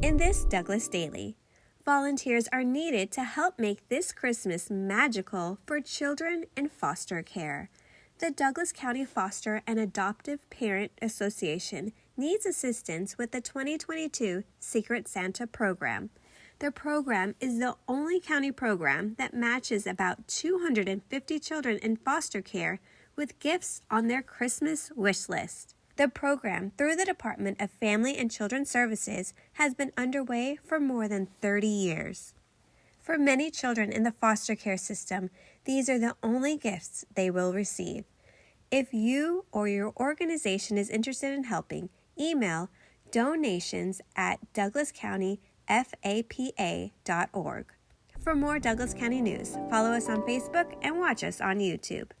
In this Douglas Daily, volunteers are needed to help make this Christmas magical for children in foster care. The Douglas County Foster and Adoptive Parent Association needs assistance with the 2022 Secret Santa program. The program is the only county program that matches about 250 children in foster care with gifts on their Christmas wish list. The program, through the Department of Family and Children Services, has been underway for more than 30 years. For many children in the foster care system, these are the only gifts they will receive. If you or your organization is interested in helping, email donations at douglascountyfapa.org. For more Douglas County news, follow us on Facebook and watch us on YouTube.